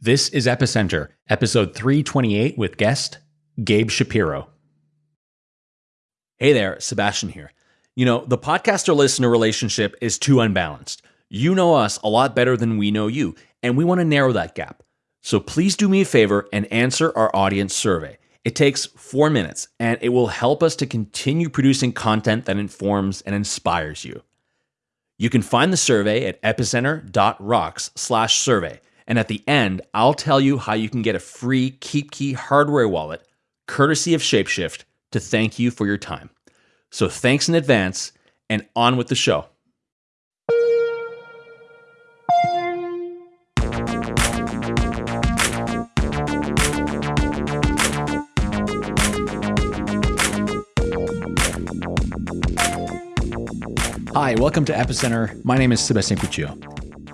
This is Epicenter, episode 328 with guest Gabe Shapiro. Hey there, Sebastian here. You know, the podcaster listener relationship is too unbalanced. You know us a lot better than we know you, and we want to narrow that gap. So please do me a favor and answer our audience survey. It takes four minutes, and it will help us to continue producing content that informs and inspires you. You can find the survey at epicenter.rocks slash survey. And at the end, I'll tell you how you can get a free KeepKey hardware wallet, courtesy of Shapeshift, to thank you for your time. So thanks in advance, and on with the show. Hi, welcome to Epicenter. My name is Sebastian Couture.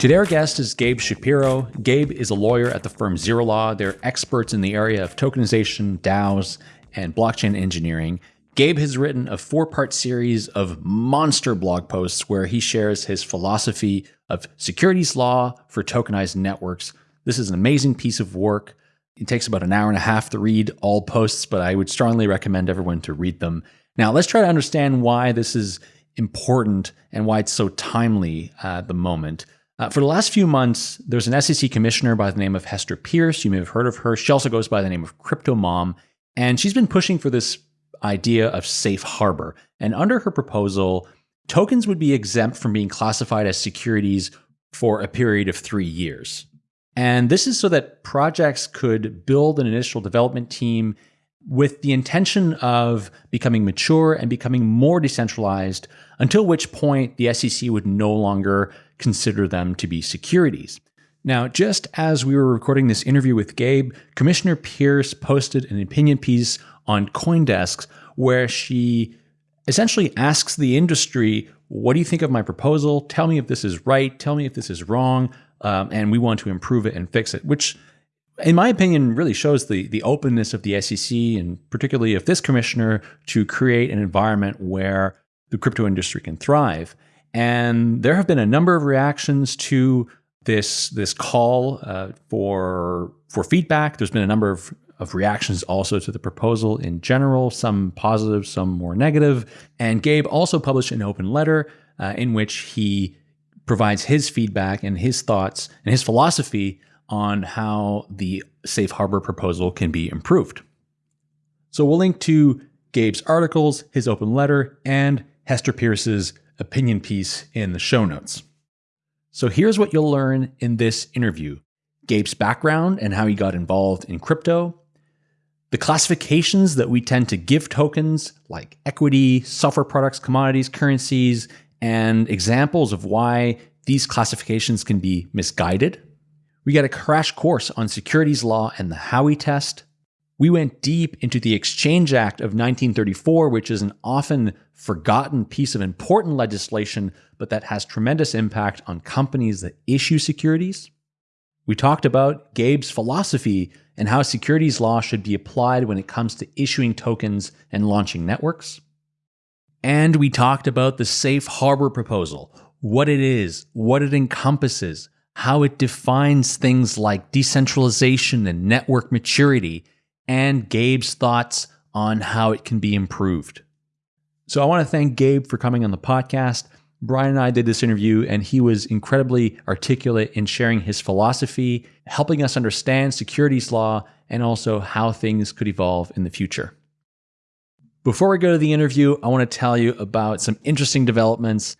Today, our guest is Gabe Shapiro. Gabe is a lawyer at the firm Zero Law. They're experts in the area of tokenization, DAOs, and blockchain engineering. Gabe has written a four part series of monster blog posts where he shares his philosophy of securities law for tokenized networks. This is an amazing piece of work. It takes about an hour and a half to read all posts, but I would strongly recommend everyone to read them. Now, let's try to understand why this is important and why it's so timely uh, at the moment. Uh, for the last few months, there's an SEC commissioner by the name of Hester Peirce. You may have heard of her. She also goes by the name of Crypto Mom, and she's been pushing for this idea of safe harbor. And under her proposal, tokens would be exempt from being classified as securities for a period of three years. And this is so that projects could build an initial development team with the intention of becoming mature and becoming more decentralized, until which point the SEC would no longer consider them to be securities. Now, just as we were recording this interview with Gabe, Commissioner Peirce posted an opinion piece on Coindesk where she essentially asks the industry, What do you think of my proposal? Tell me if this is right. Tell me if this is wrong. Um, and we want to improve it and fix it, which in my opinion, really shows the the openness of the SEC and particularly of this commissioner to create an environment where the crypto industry can thrive. And there have been a number of reactions to this this call uh, for for feedback. There's been a number of of reactions also to the proposal in general, some positive, some more negative. And Gabe also published an open letter uh, in which he provides his feedback and his thoughts and his philosophy on how the safe harbor proposal can be improved. So we'll link to Gabe's articles, his open letter, and Hester Peirce's opinion piece in the show notes. So here's what you'll learn in this interview Gabe's background and how he got involved in crypto, the classifications that we tend to give tokens like equity, software products, commodities, currencies, and examples of why these classifications can be misguided. We got a crash course on securities law and the Howey test. We went deep into the Exchange Act of 1934, which is an often forgotten piece of important legislation, but that has tremendous impact on companies that issue securities. We talked about Gabe's philosophy and how securities law should be applied when it comes to issuing tokens and launching networks. And we talked about the safe harbor proposal, what it is, what it encompasses, how it defines things like decentralization and network maturity, and Gabe's thoughts on how it can be improved. So I want to thank Gabe for coming on the podcast. Brian and I did this interview, and he was incredibly articulate in sharing his philosophy, helping us understand securities law, and also how things could evolve in the future. Before we go to the interview, I want to tell you about some interesting developments.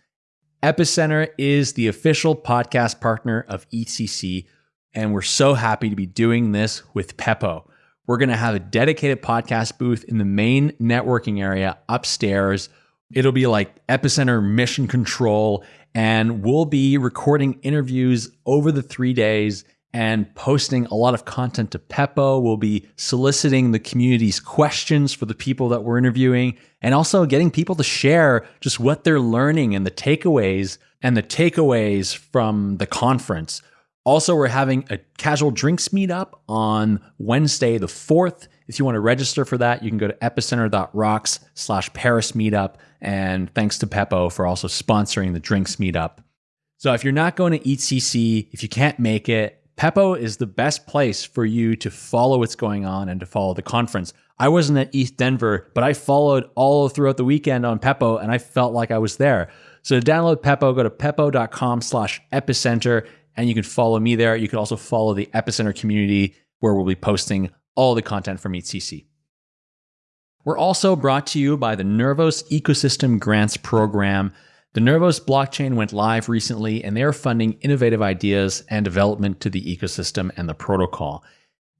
Epicenter is the official podcast partner of ECC, and we're so happy to be doing this with Pepo. We're going to have a dedicated podcast booth in the main networking area upstairs. It'll be like epicenter mission control, and we'll be recording interviews over the three days and posting a lot of content to Pepo. We'll be soliciting the community's questions for the people that we're interviewing and also getting people to share just what they're learning and the takeaways and the takeaways from the conference. Also, we're having a casual drinks meetup on Wednesday, the 4th. If you want to register for that, you can go to epicenter.rocks slash Paris meetup. And thanks to Pepo for also sponsoring the drinks meetup. So if you're not going to EthCC, if you can't make it, Pepo is the best place for you to follow what's going on and to follow the conference. I wasn't at ETHDenver, but I followed all throughout the weekend on Pepo and I felt like I was there. So to download Pepo, go to pepo.com slash epicenter and you can follow me there. You can also follow the Epicenter community where we'll be posting all the content from EthCC. We're also brought to you by the Nervos Ecosystem Grants Program. The Nervos blockchain went live recently and they are funding innovative ideas and development to the ecosystem and the protocol.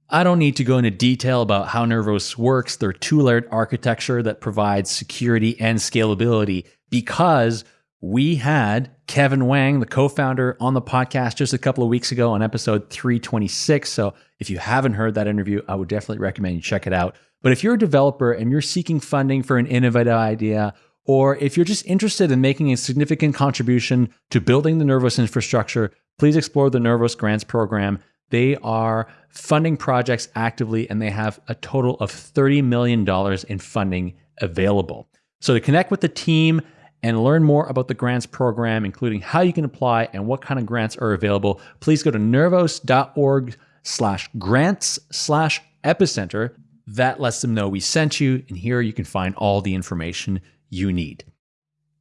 I don't need to go into detail about how Nervos works, their two layered architecture that provides security and scalability, because we had Kevin Wang, the co founder, on the podcast just a couple of weeks ago on episode 326. So if you haven't heard that interview, I would definitely recommend you check it out. But if you're a developer and you're seeking funding for an innovative idea, or if you're just interested in making a significant contribution to building the Nervos infrastructure, please explore the Nervos Grants Program. They are funding projects actively and they have a total of $30 million in funding available. So to connect with the team and learn more about the grants program, including how you can apply and what kind of grants are available, please go to nervos.org slash grants slash epicenter. That lets them know we sent you, and here you can find all the information you need.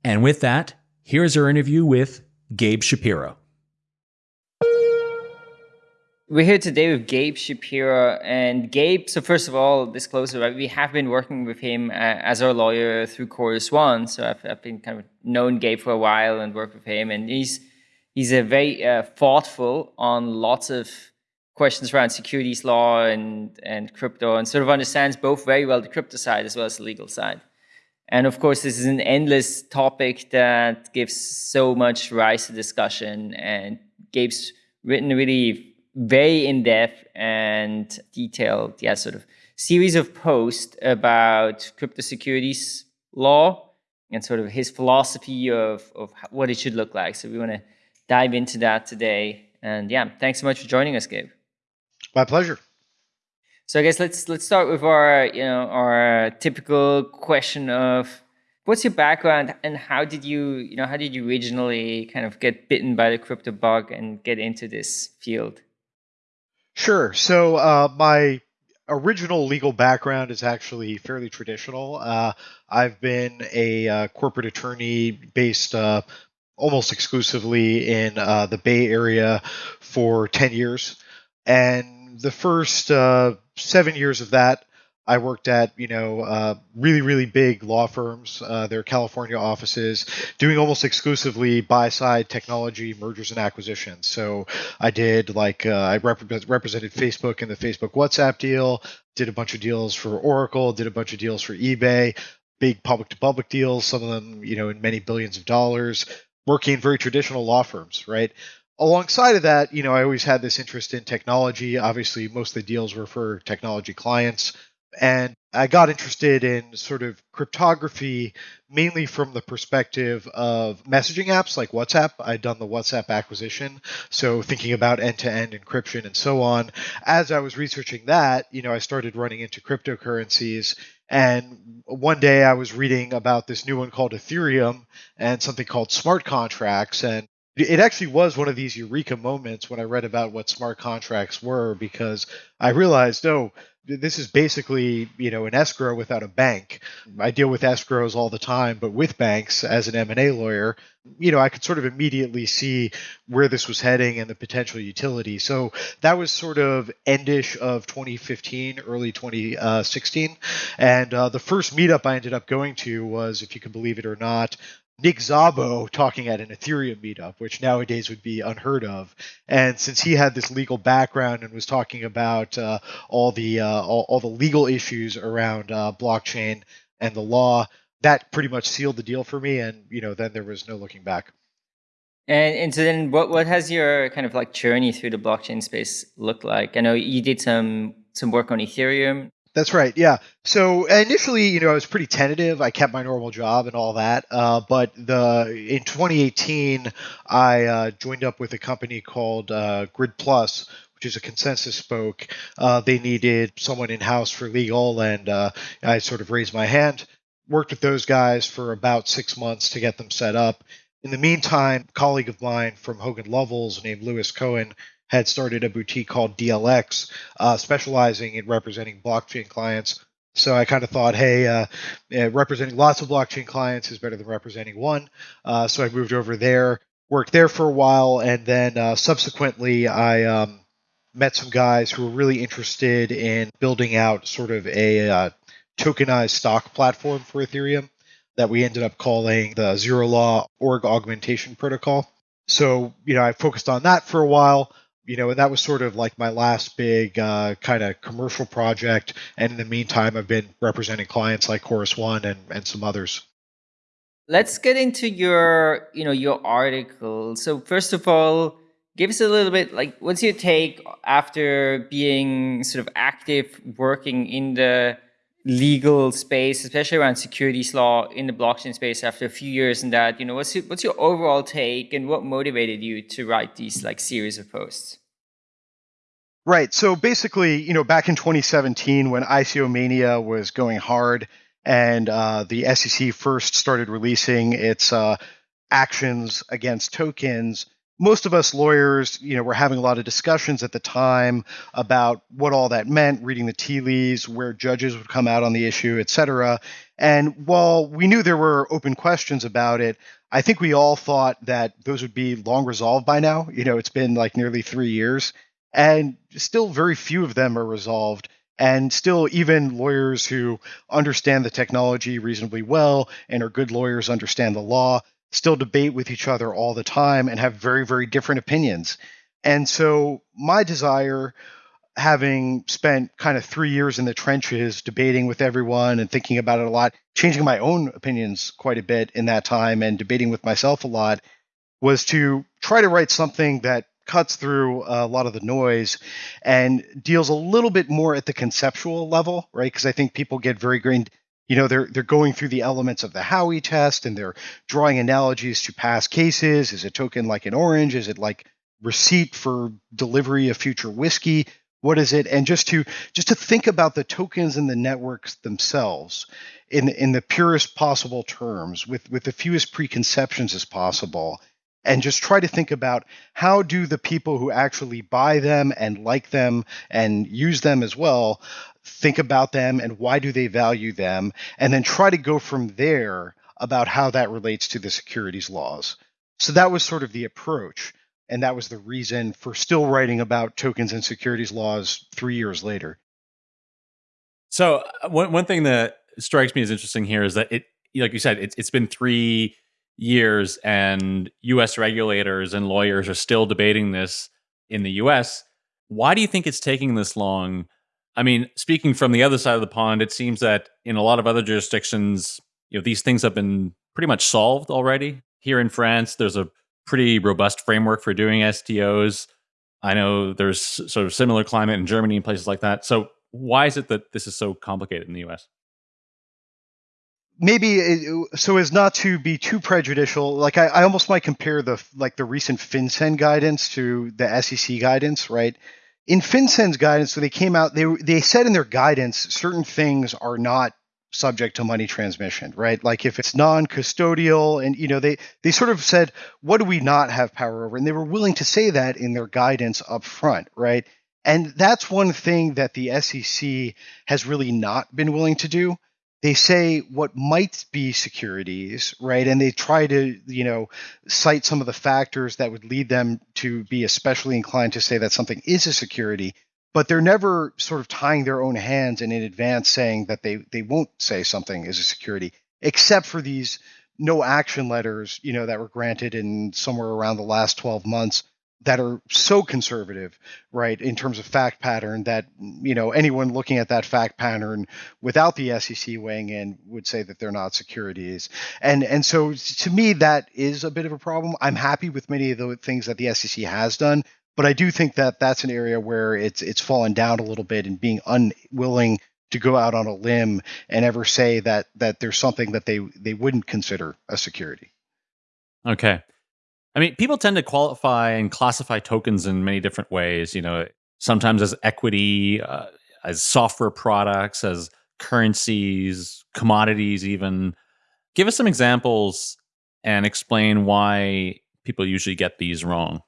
And with that, here's our interview with Gabe Shapiro. We're here today with Gabe Shapiro. And Gabe, so first of all, disclosure, right? We have been working with him uh, as our lawyer through Chorus One. So I've, I've, been kind of known Gabe for a while and worked with him. And he's he's a very uh, thoughtful on lots of questions around securities law and, and crypto and sort of understands both very well the crypto side as well as the legal side. And of course, this is an endless topic that gives so much rise to discussion. And Gabe's written really very in-depth and detailed, yeah, sort of series of posts about crypto securities law and sort of his philosophy of, of what it should look like. So we want to dive into that today. And yeah, thanks so much for joining us, Gabe. My pleasure. So I guess let's let's start with our you know our typical question of what's your background and how did you you know how did you originally kind of get bitten by the crypto bug and get into this field? Sure. So uh, my original legal background is actually fairly traditional. Uh, I've been a uh, corporate attorney based uh, almost exclusively in uh, the Bay Area for ten years, and the first uh, seven years of that, I worked at you know uh, really really big law firms, uh, their California offices, doing almost exclusively buy side technology mergers and acquisitions. So I did like uh, I rep- represented Facebook in the Facebook WhatsApp deal, did a bunch of deals for Oracle, did a bunch of deals for eBay, big public to public deals, some of them you know in many billions of dollars, working in very traditional law firms, right? alongside of that, you know, I always had this interest in technology. Obviously, most of the deals were for technology clients. And I got interested in sort of cryptography mainly from the perspective of messaging apps like WhatsApp. I'd done the WhatsApp acquisition, so thinking about end-to-end encryption and so on. As I was researching that, you know, I started running into cryptocurrencies and one day I was reading about this new one called Ethereum and something called smart contracts and it actually was one of these eureka moments when I read about what smart contracts were because I realized, oh, this is basically you know an escrow without a bank. I deal with escrows all the time, but with banks as an M&A lawyer, you know, I could sort of immediately see where this was heading and the potential utility. So that was sort of endish of 2015, early 2016, and uh, the first meetup I ended up going to was, if you can believe it or not, Nick Szabo talking at an Ethereum meetup, which nowadays would be unheard of. And since he had this legal background and was talking about uh, all the uh, all, all, the legal issues around uh, blockchain and the law, that pretty much sealed the deal for me. And you know, then there was no looking back. And, and so then, what what has your kind of like journey through the blockchain space looked like? I know you did some some work on Ethereum. That's right. Yeah. So initially, you know, I was pretty tentative. I kept my normal job and all that. Uh, but the in 2018, I uh, joined up with a company called uh, Grid Plus, which is a ConsenSys spoke. Uh, they needed someone in house for legal, and uh, I sort of raised my hand. Worked with those guys for about six months to get them set up. In the meantime, a colleague of mine from Hogan Lovells named Lewis Cohen had started a boutique called DLX, uh, specializing in representing blockchain clients. So I kind of thought, hey, uh, representing lots of blockchain clients is better than representing one. Uh, so I moved over there, worked there for a while, and then uh, subsequently I um, met some guys who were really interested in building out sort of a uh, tokenized stock platform for Ethereum that we ended up calling the Zero Law Org Augmentation Protocol. So, you know, I focused on that for a while, you know, and that was sort of like my last big uh, kind of commercial project. And in the meantime, I've been representing clients like Chorus One and, and some others. Let's get into your, you know, your article. So first of all, give us a little bit like what's your take after being sort of active working in the legal space, especially around securities law in the blockchain space after a few years in that, you know, what's your, what's your overall take and what motivated you to write these like series of posts? Right. So basically, you know, back in 2017 when ICO mania was going hard and uh, the SEC first started releasing its uh, actions against tokens, most of us lawyers, you know, were having a lot of discussions at the time about what all that meant, reading the tea leaves, where judges would come out on the issue, et cetera. And while we knew there were open questions about it, I think we all thought that those would be long resolved by now. You know, it's been like nearly three years, and still very few of them are resolved. And still, even lawyers who understand the technology reasonably well and are good lawyers understand the law still debate with each other all the time and have very, very different opinions. And so, my desire, having spent kind of three years in the trenches debating with everyone and thinking about it a lot, changing my own opinions quite a bit in that time and debating with myself a lot, was to try to write something that cuts through a lot of the noise and deals a little bit more at the conceptual level, right? Because I think people get very grained you know they're they're going through the elements of the Howey test and they're drawing analogies to past cases. Is a token like an orange? Is it like receipt for delivery of future whiskey? What is it? And just to just to think about the tokens and the networks themselves in in the purest possible terms, with with the fewest preconceptions as possible, and just try to think about how do the people who actually buy them and like them and use them as well think about them and why do they value them, and then try to go from there about how that relates to the securities laws. So that was sort of the approach. And that was the reason for still writing about tokens and securities laws three years later. So uh, one one thing that strikes me as interesting here is that it, like you said, it's it's been three years, and U.S. regulators and lawyers are still debating this in the U.S. Why do you think it's taking this long I mean, speaking from the other side of the pond, it seems that in a lot of other jurisdictions, you know, these things have been pretty much solved already. Here in France, there's a pretty robust framework for doing STOs. I know there's sort of similar climate in Germany and places like that. So why is it that this is so complicated in the US? maybe it, so as not to be too prejudicial like I, I, almost might compare the like the recent FinCEN guidance to the sec guidance right in FinCEN's guidance, so they came out, they they said in their guidance certain things are not subject to money transmission, right? Like if it's non-custodial, and you know they they sort of said, what do we not have power over? And they were willing to say that in their guidance up front, right? And that's one thing that the SEC has really not been willing to do they say what might be securities, right? And they try to, you know, cite some of the factors that would lead them to be especially inclined to say that something is a security, but they're never sort of tying their own hands and in advance saying that they they won't say something is a security, except for these no action letters, you know, that were granted in somewhere around the last 12 months that are so conservative, right, in terms of fact pattern that you know anyone looking at that fact pattern without the SEC weighing in would say that they're not securities. And and so to me that is a bit of a problem. I'm happy with many of the things that the SEC has done, but I do think that that's an area where it's it's fallen down a little bit and being unwilling to go out on a limb and ever say that that there's something that they they wouldn't consider a security. Okay. I mean, people tend to qualify and classify tokens in many different ways. You know, sometimes as equity, uh, as software products, as currencies, commodities, even. Give us some examples and explain why people usually get these wrong.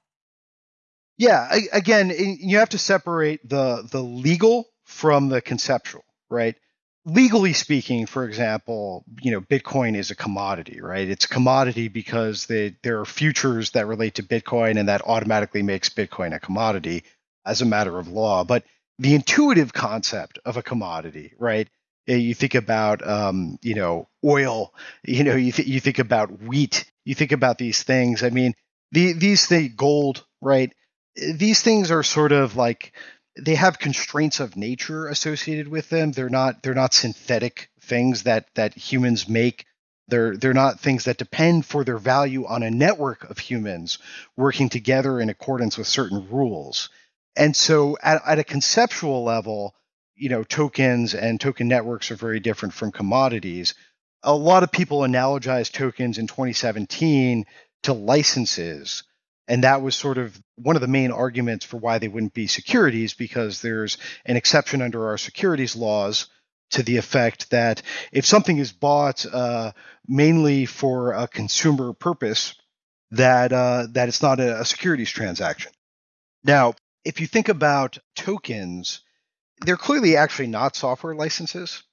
Yeah, I, again, you have to separate the the legal from the conceptual, right? Legally speaking, for example, you know, Bitcoin is a commodity, right? It's a commodity because they, there are futures that relate to Bitcoin, and that automatically makes Bitcoin a commodity as a matter of law. But the intuitive concept of a commodity, right? You think about, um, you know, oil. You know, you th- you think about wheat. You think about these things. I mean, the, these things, gold, right? These things are sort of like they have constraints of nature associated with them. They're not they're not synthetic things that that humans make. They're they're not things that depend for their value on a network of humans working together in accordance with certain rules. And so at, at a conceptual level, you know, tokens and token networks are very different from commodities. A lot of people analogize tokens in 2017 to licenses. And that was sort of one of the main arguments for why they wouldn't be securities, because there's an exception under our securities laws to the effect that if something is bought uh, mainly for a consumer purpose, that uh, that it's not a, a securities transaction. Now, if you think about tokens, they're clearly actually not software licenses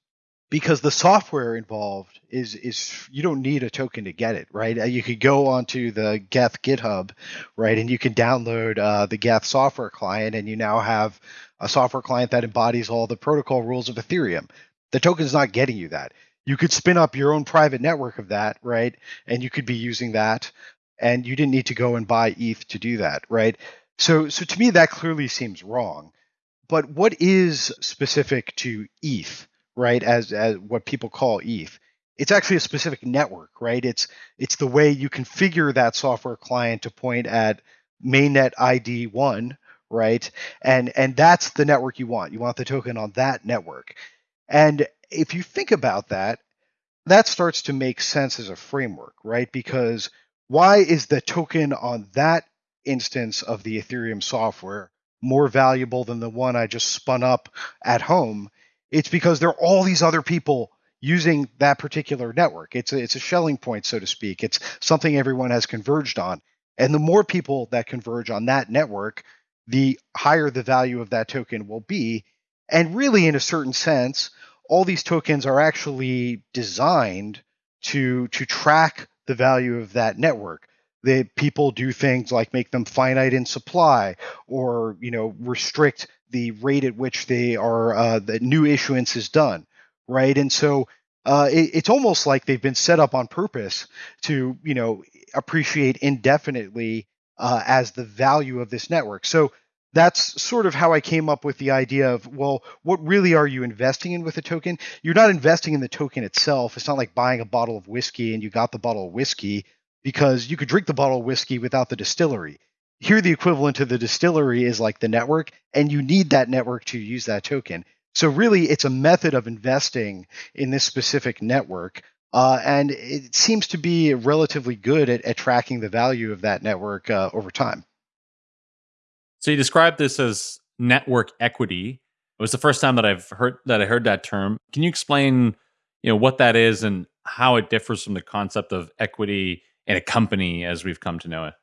because the software involved is is you don't need a token to get it right? Uh, you could go onto the geth github right? And you can download uh, the geth software client and you now have a software client that embodies all the protocol rules of ethereum. The token's not getting you that. You could spin up your own private network of that right? And you could be using that. And you didn't need to go and buy eth to do that right? So so to me that clearly seems wrong. But what is specific to eth right? As as what people call ETH. It's actually a specific network, right? It's it's the way you configure that software client to point at mainnet ID one, right? And and that's the network you want. You want the token on that network. And if you think about that, that starts to make sense as a framework, right? Because why is the token on that instance of the Ethereum software more valuable than the one I just spun up at home? It's because there are all these other people using that particular network. It's a, it's a Schelling point, so to speak. It's something everyone has converged on. And the more people that converge on that network, the higher the value of that token will be. And really, in a certain sense, all these tokens are actually designed to to track the value of that network. The people do things like make them finite in supply, or you know restrict the rate at which they are uh, the new issuance is done, right? And so uh, it, it's almost like they've been set up on purpose to you know appreciate indefinitely uh, as the value of this network. So that's sort of how I came up with the idea of well, what really are you investing in with a token? You're not investing in the token itself. It's not like buying a bottle of whiskey and you got the bottle of whiskey because you could drink the bottle of whiskey without the distillery here the equivalent to the distillery is like the network and you need that network to use that token. So really it's a method of investing in this specific network uh, and it seems to be relatively good at, at tracking the value of that network uh, over time. So you described this as network equity. It was the first time that i've heard that i heard that term. Can you explain you know what that is and how it differs from the concept of equity in a company as we've come to know it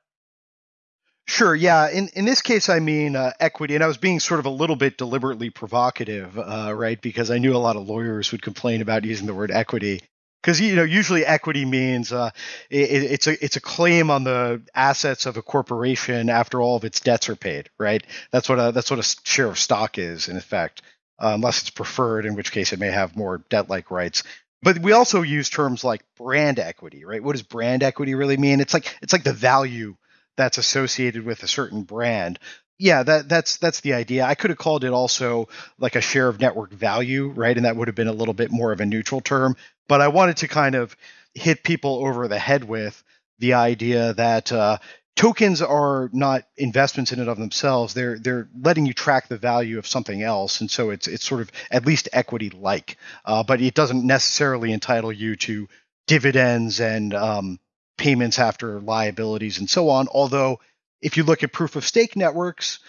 Sure. Yeah. In in this case, I mean uh, equity, and I was being sort of a little bit deliberately provocative, uh, right? Because I knew a lot of lawyers would complain about using the word equity. Because you know, usually equity means uh, it, it's a it's a claim on the assets of a corporation after all of its debts are paid, right? That's what a that's what a share of stock is, in effect, uh, unless it's preferred, in which case it may have more debt-like rights but we also use terms like brand equity right what does brand equity really mean it's like it's like the value that's associated with a certain brand. Yeah that that's that's the idea. I could have called it also like a share of network value right? And that would have been a little bit more of a neutral term. But i wanted to kind of hit people over the head with the idea that uh, tokens are not investments in and of themselves. They're they're letting you track the value of something else. And so it's it's sort of at least equity like uh, but it doesn't necessarily entitle you to dividends and um, payments after liabilities and so on. Although, if you look at proof of stake networks,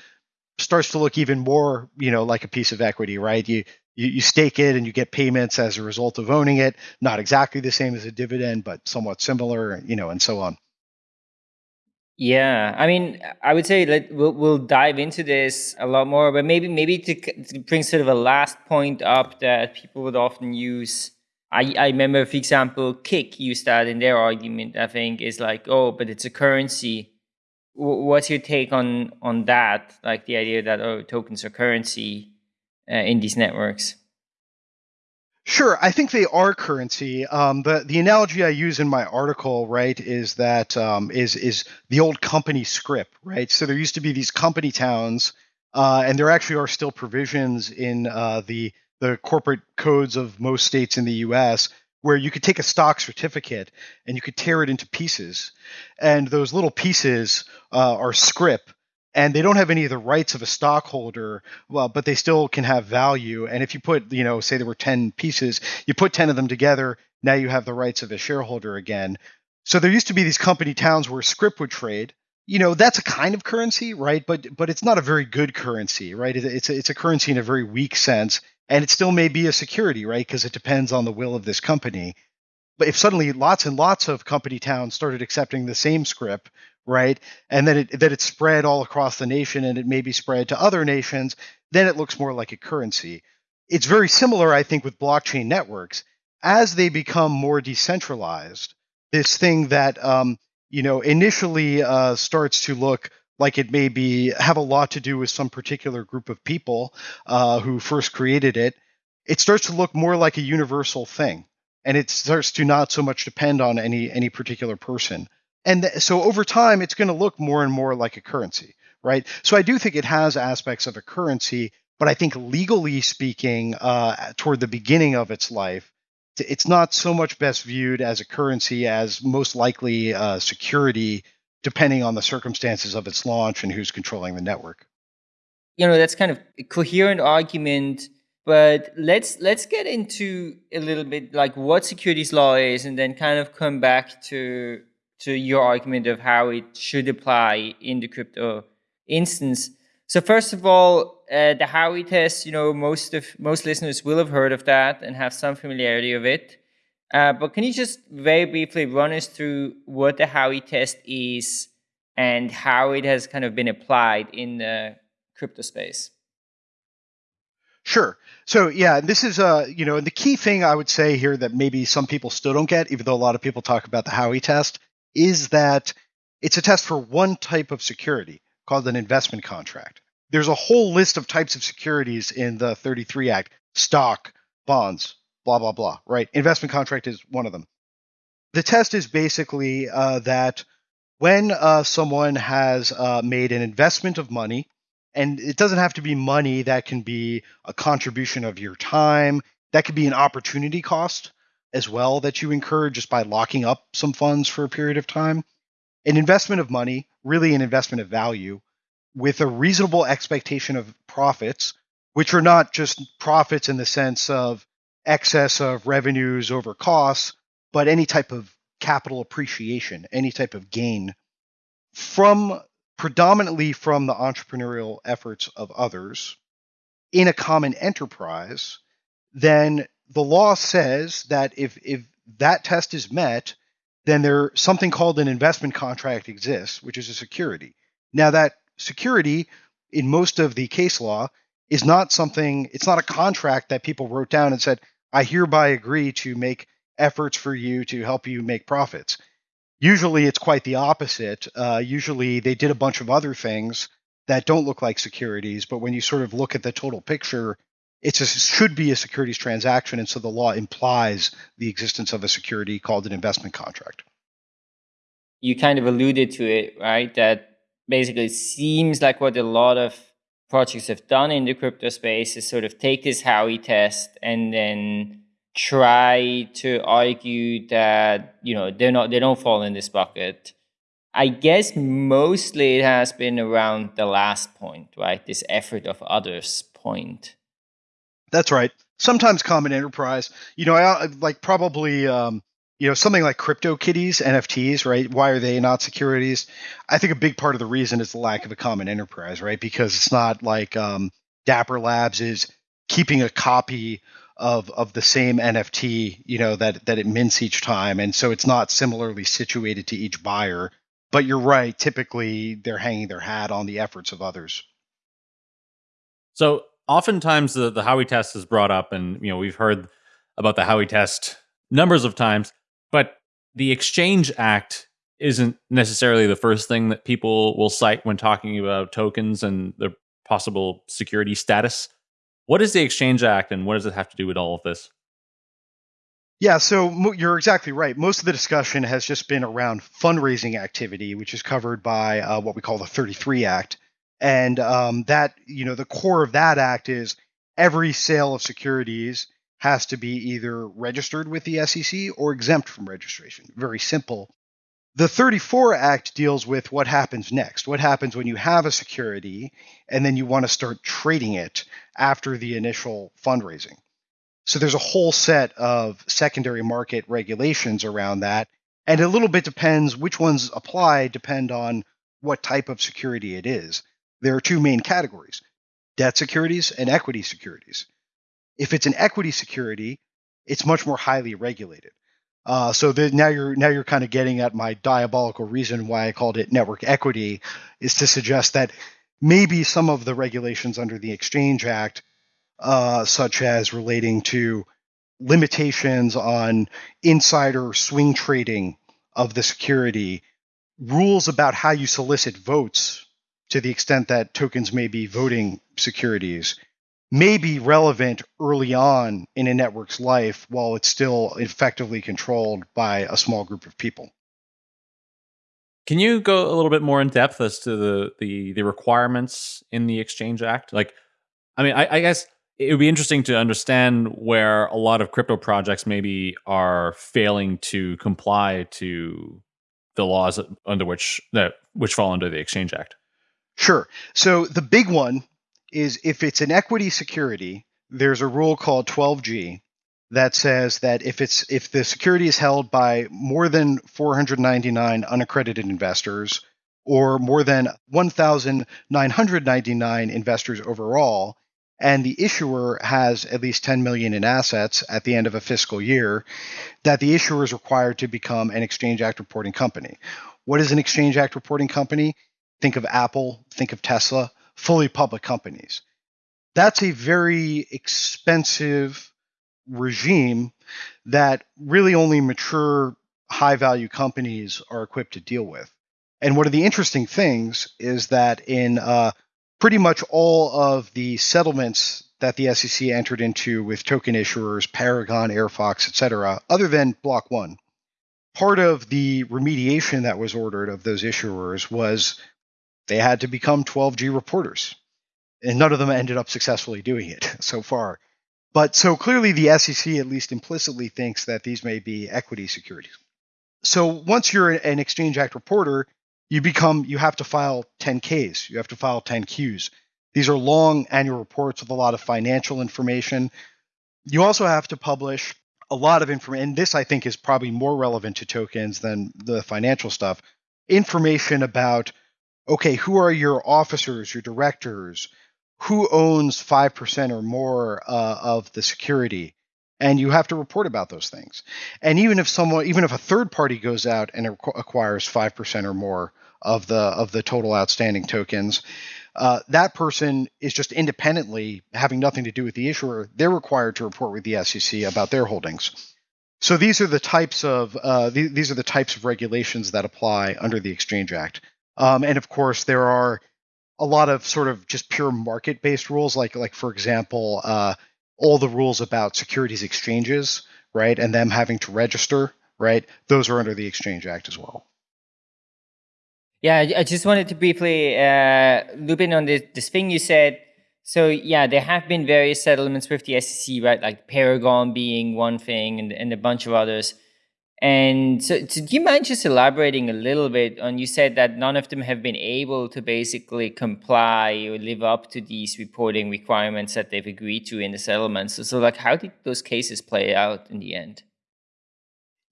starts to look even more, you know, like a piece of equity, right? You, you you stake it and you get payments as a result of owning it. Not exactly the same as a dividend, but somewhat similar, you know, and so on. Yeah, I mean, I would say let we'll, we'll dive into this a lot more, but maybe maybe to, to bring sort of a last point up that people would often use. I, I remember, for example, Kik used that in their argument. I think is like, oh, but it's a currency. W what's your take on on that? Like the idea that oh, tokens are currency uh, in these networks. Sure, I think they are currency. Um, the the analogy I use in my article, right, is that um, is is the old company script, right? So there used to be these company towns, uh, and there actually are still provisions in uh, the the corporate codes of most states in the U.S. where you could take a stock certificate and you could tear it into pieces, and those little pieces uh, are script and they don't have any of the rights of a stockholder well but they still can have value. And if you put you know say there were 10 pieces you put 10 of them together now you have the rights of a shareholder again. So there used to be these company towns where script would trade. You know that's a kind of currency right? But but it's not a very good currency right? It's a, it's a currency in a very weak sense and it still may be a security right because it depends on the will of this company but if suddenly lots and lots of company towns started accepting the same script right? And then it that it's spread all across the nation and it may be spread to other nations, then it looks more like a currency. It's very similar, I think, with blockchain networks. As they become more decentralized, this thing that um, you know initially uh, starts to look like it may be have a lot to do with some particular group of people uh, who first created it, it starts to look more like a universal thing, and it starts to not so much depend on any any particular person. And th- so over time it's going to look more and more like a currency right? So i do think it has aspects of a currency but i think legally speaking uh, toward the beginning of its life it's not so much best viewed as a currency as most likely uh, security depending on the circumstances of its launch and who's controlling the network you know that's kind of a coherent argument but let's let's get into a little bit like what securities law is and then kind of come back to to your argument of how it should apply in the crypto instance. So first of all, uh, the Howey test, you know, most of most listeners will have heard of that and have some familiarity of it. Uh, but can you just very briefly run us through what the Howey test is and how it has kind of been applied in the crypto space? Sure. So yeah, this is uh, you know, the key thing I would say here that maybe some people still don't get, even though a lot of people talk about the Howey test, is that it's a test for one type of security called an investment contract. There's a whole list of types of securities in the 33 Act stock, bonds, blah, blah, blah, right? Investment contract is one of them. The test is basically uh, that when uh, someone has uh, made an investment of money, and it doesn't have to be money, that can be a contribution of your time, that could be an opportunity cost as well that you incur just by locking up some funds for a period of time. An investment of money, really an investment of value, with a reasonable expectation of profits, which are not just profits in the sense of excess of revenues over costs, but any type of capital appreciation, any type of gain from predominantly from the entrepreneurial efforts of others in a common enterprise, then the law says that if if that test is met, then there something called an investment contract exists, which is a security. Now that security in most of the case law is not something it's not a contract that people wrote down and said, I hereby agree to make efforts for you to help you make profits. Usually it's quite the opposite. Uh, usually they did a bunch of other things that don't look like securities, but when you sort of look at the total picture, it should be a securities transaction, and so the law implies the existence of a security called an investment contract. You kind of alluded to it, right? That basically seems like what a lot of projects have done in the crypto space is sort of take this Howey test and then try to argue that you know they're not they don't fall in this bucket. I guess mostly it has been around the last point, right? This effort of others point. That's right. Sometimes common enterprise. You know, I like probably um, you know something like crypto kitties nfts right? Why are they not securities? I think a big part of the reason is the lack of a common enterprise right? Because it's not like um, dapper labs is keeping a copy of of the same nft you know that that it mints each time. And so it's not similarly situated to each buyer. But you're right. Typically, they're hanging their hat on the efforts of others. So oftentimes the, the Howey test is brought up, and you know we've heard about the Howey test numbers of times, but the Exchange Act isn't necessarily the first thing that people will cite when talking about tokens and their possible security status. What is the Exchange Act, and what does it have to do with all of this? Yeah, so you're exactly right. Most of the discussion has just been around fundraising activity, which is covered by uh, what we call the 33 Act. And um, that, you know, the core of that act is every sale of securities has to be either registered with the SEC or exempt from registration. Very simple. The 34 Act deals with what happens next. What happens when you have a security and then you want to start trading it after the initial fundraising. So there's a whole set of secondary market regulations around that. And a little bit depends which ones apply, depend on what type of security it is. There are two main categories debt securities and equity securities. If it's an equity security, it's much more highly regulated. Uh, so the, now you're now you're kind of getting at my diabolical reason why I called it network equity is to suggest that maybe some of the regulations under the Exchange Act uh, such as relating to limitations on insider swing trading of the security, rules about how you solicit votes to the extent that tokens may be voting securities may be relevant early on in a network's life while it's still effectively controlled by a small group of people. Can you go a little bit more in depth as to the the, the requirements in the Exchange Act? Like, I mean, I, I guess it would be interesting to understand where a lot of crypto projects maybe are failing to comply to the laws under which that which fall under the Exchange Act. Sure. So the big one is if it's an equity security, there's a rule called 12G that says that if it's if the security is held by more than 499 unaccredited investors or more than 1999 investors overall, and the issuer has at least 10 million in assets at the end of a fiscal year, that the issuer is required to become an Exchange Act reporting company. What is an Exchange Act reporting company? Think of Apple, think of Tesla, fully public companies. That's a very expensive regime that really only mature high value companies are equipped to deal with. And one of the interesting things is that in uh, pretty much all of the settlements that the SEC entered into with token issuers, Paragon, Airfox, etc., other than Block One. Part of the remediation that was ordered of those issuers was they had to become 12G reporters. And none of them ended up successfully doing it so far. But so clearly the SEC at least implicitly thinks that these may be equity securities. So once you're an Exchange Act reporter, you become you have to file 10Ks, you have to file 10Qs. These are long annual reports with a lot of financial information. You also have to publish a lot of information, and this I think is probably more relevant to tokens than the financial stuff. Information about okay, who are your officers, your directors, who owns 5% or more uh, of the security and you have to report about those things. And even if someone, even if a third party goes out and acquires five percent or more of the of the total outstanding tokens, uh, that person is just independently having nothing to do with the issuer. They're required to report with the SEC about their holdings. So these are the types of uh, th- these are the types of regulations that apply under the Exchange Act. Um, and of course, there are a lot of sort of just pure market-based rules, like like for example, uh, all the rules about securities exchanges, right, and them having to register, right, those are under the Exchange Act as well. Yeah, I just wanted to briefly uh, loop in on this, this thing you said. So yeah, there have been various settlements with the SEC, right? Like Paragon being one thing, and, and a bunch of others. And so, so, do you mind just elaborating a little bit on? You said that none of them have been able to basically comply or live up to these reporting requirements that they've agreed to in the settlements. So, so like, how did those cases play out in the end?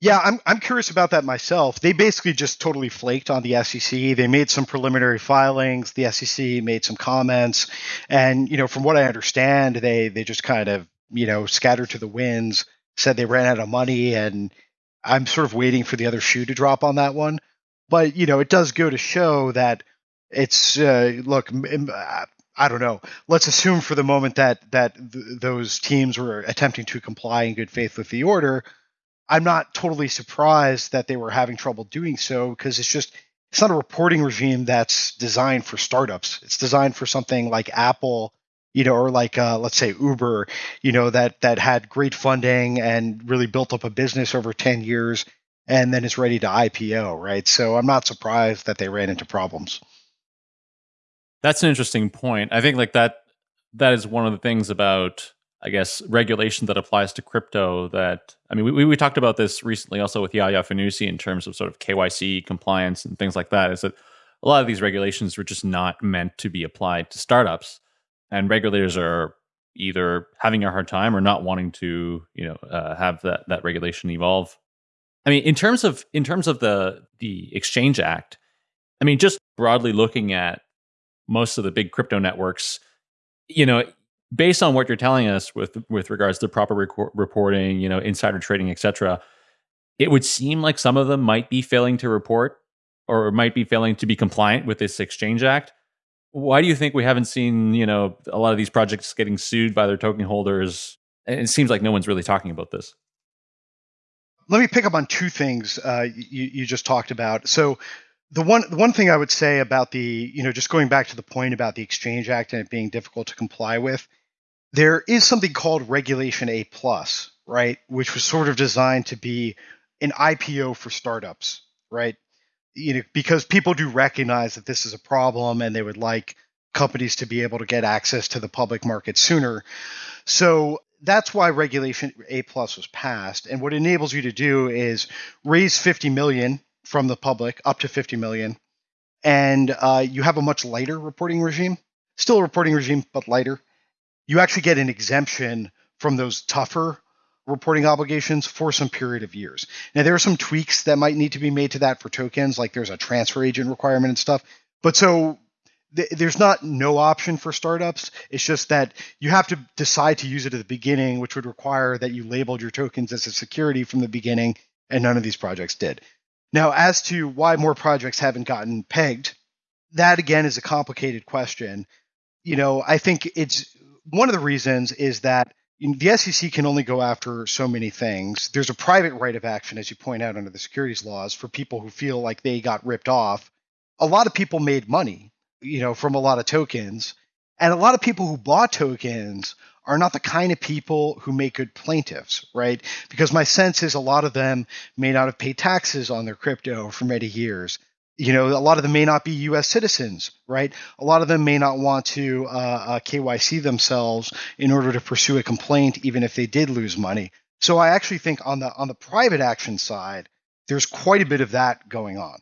Yeah, I'm I'm curious about that myself. They basically just totally flaked on the SEC. They made some preliminary filings. The SEC made some comments, and you know, from what I understand, they they just kind of you know scattered to the winds. Said they ran out of money and I'm sort of waiting for the other shoe to drop on that one. But you know, it does go to show that it's uh, look. I don't know. Let's assume for the moment that that th- those teams were attempting to comply in good faith with the order. I'm not totally surprised that they were having trouble doing so because it's just it's not a reporting regime that's designed for startups. It's designed for something like Apple, you know, or like uh, let's say Uber, you know, that that had great funding and really built up a business over 10 years and then is ready to IPO, right? So I'm not surprised that they ran into problems. That's an interesting point. I think like that that is one of the things about I guess regulation that applies to crypto that I mean we, we talked about this recently also with Yaya Fanusie in terms of sort of KYC compliance and things like that is that a lot of these regulations were just not meant to be applied to startups and regulators are either having a hard time or not wanting to you know uh, have that that regulation evolve i mean in terms of in terms of the the exchange act i mean just broadly looking at most of the big crypto networks you know based on what you're telling us with with regards to proper reporting, you know, insider trading, etc., it would seem like some of them might be failing to report or might be failing to be compliant with this Exchange Act. Why do you think we haven't seen, you know, a lot of these projects getting sued by their token holders? It seems like no one's really talking about this. Let me pick up on two things uh, you, you just talked about. So the one the one thing I would say about the you know just going back to the point about the Exchange Act and it being difficult to comply with there is something called Regulation A plus, right, which was sort of designed to be an IPO for startups, right? You know, because people do recognize that this is a problem and they would like companies to be able to get access to the public market sooner. So that's why regulation A plus was passed. And what it enables you to do is raise 50 million from the public up to 50 million. And uh, you have a much lighter reporting regime, still a reporting regime, but lighter you actually get an exemption from those tougher reporting obligations for some period of years. Now, there are some tweaks that might need to be made to that for tokens, like there's a transfer agent requirement and stuff. But so th- there's not no option for startups. It's just that you have to decide to use it at the beginning, which would require that you labeled your tokens as a security from the beginning, and none of these projects did. Now, as to why more projects haven't gotten pegged, that again is a complicated question. You know, I think it's one of the reasons is that the SEC can only go after so many things. There's a private right of action, as you point out, under the securities laws for people who feel like they got ripped off. A lot of people made money, you know, from a lot of tokens, and a lot of people who bought tokens are not the kind of people who make good plaintiffs, right? Because my sense is a lot of them may not have paid taxes on their crypto for many years you know, a lot of them may not be U.S. citizens, right? A lot of them may not want to uh, uh, KYC themselves in order to pursue a complaint, even if they did lose money. So I actually think on the on the private action side, there's quite a bit of that going on,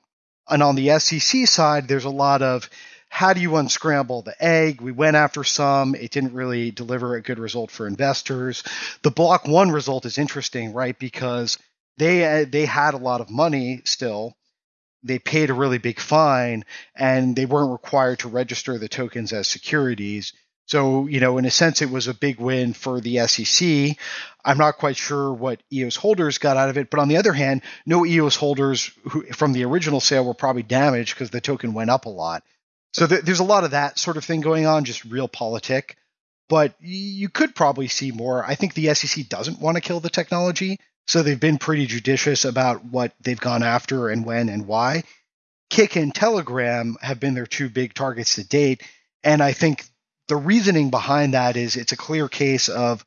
and on the SEC side, there's a lot of how do you unscramble the egg? We went after some. It didn't really deliver a good result for investors. The block one result is interesting, right? Because they uh, they had a lot of money still they paid a really big fine and they weren't required to register the tokens as securities. So, you know, in a sense, it was a big win for the SEC. I'm not quite sure what EOS holders got out of it, but on the other hand, no EOS holders who, from the original sale were probably damaged because the token went up a lot. So th- there's a lot of that sort of thing going on, just realpolitik. But you could probably see more. I think the SEC doesn't want to kill the technology. So they've been pretty judicious about what they've gone after and when and why. Kik and Telegram have been their two big targets to date. And I think the reasoning behind that is it's a clear case of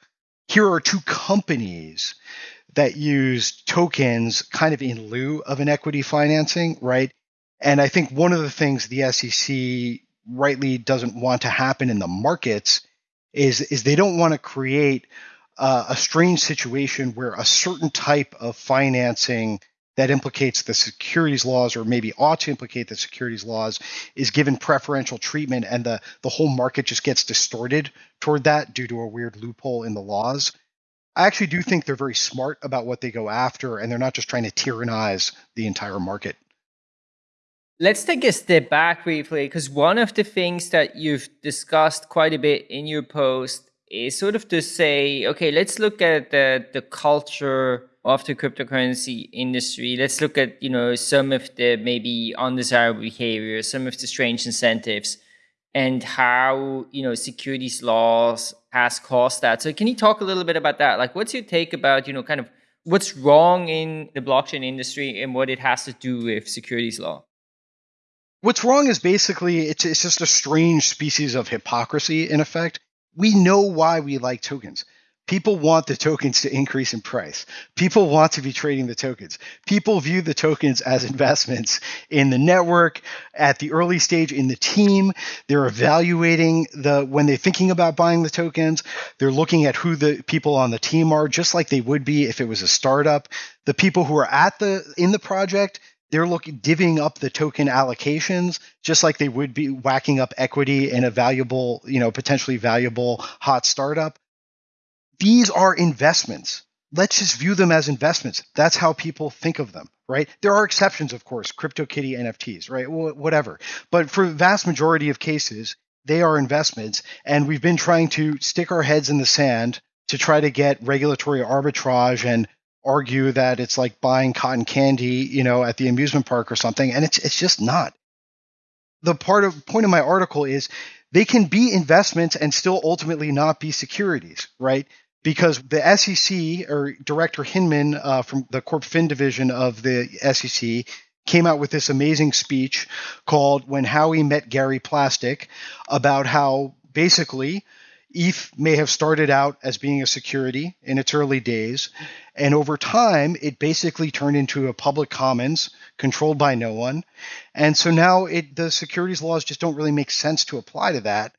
here are two companies that use tokens kind of in lieu of an equity financing, right? And I think one of the things the SEC rightly doesn't want to happen in the markets is is they don't want to create uh, a strange situation where a certain type of financing that implicates the securities laws or maybe ought to implicate the securities laws is given preferential treatment and the, the whole market just gets distorted toward that due to a weird loophole in the laws. I actually do think they're very smart about what they go after and they're not just trying to tyrannize the entire market. Let's take a step back briefly because one of the things that you've discussed quite a bit in your post is sort of to say, okay, let's look at the, the culture of the cryptocurrency industry. Let's look at, you know, some of the maybe undesirable behavior, some of the strange incentives and how, you know, securities laws has caused that. So can you talk a little bit about that? Like what's your take about, you know, kind of what's wrong in the blockchain industry and what it has to do with securities law? What's wrong is basically it's it's just a strange species of hypocrisy in effect. We know why we like tokens. People want the tokens to increase in price. People want to be trading the tokens. People view the tokens as investments in the network at the early stage in the team. They're evaluating the when they're thinking about buying the tokens, they're looking at who the people on the team are just like they would be if it was a startup. The people who are at the in the project they're looking divvying up the token allocations just like they would be whacking up equity in a valuable you know potentially valuable hot startup these are investments. Let's just view them as investments. That's how people think of them, right? There are exceptions, of course, crypto CryptoKitty NFTs, right? whatever. But for the vast majority of cases, they are investments. And we've been trying to stick our heads in the sand to try to get regulatory arbitrage and argue that it's like buying cotton candy, you know, at the amusement park or something. And it's it's just not. The part of point of my article is they can be investments and still ultimately not be securities, right? because the SEC or Director Hinman uh, from the Corp Fin division of the SEC came out with this amazing speech called When Howey Met Gary Plastic about how basically ETH may have started out as being a security in its early days, and over time it basically turned into a public commons controlled by no one. And so now it, the securities laws just don't really make sense to apply to that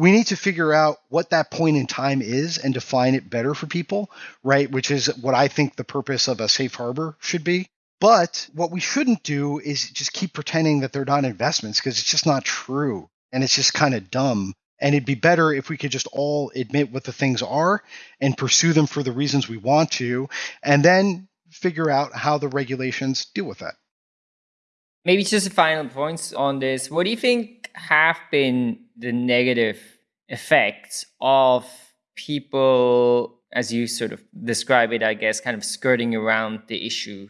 we need to figure out what that point in time is and define it better for people, right? Which is what I think the purpose of a safe harbor should be. But what we shouldn't do is just keep pretending that they're not investments because it's just not true. And it's just kind of dumb. And it'd be better if we could just all admit what the things are and pursue them for the reasons we want to, and then figure out how the regulations deal with that. Maybe just a final points on this. What do you think have been the negative effects of people, as you sort of describe it, I guess, kind of skirting around the issue?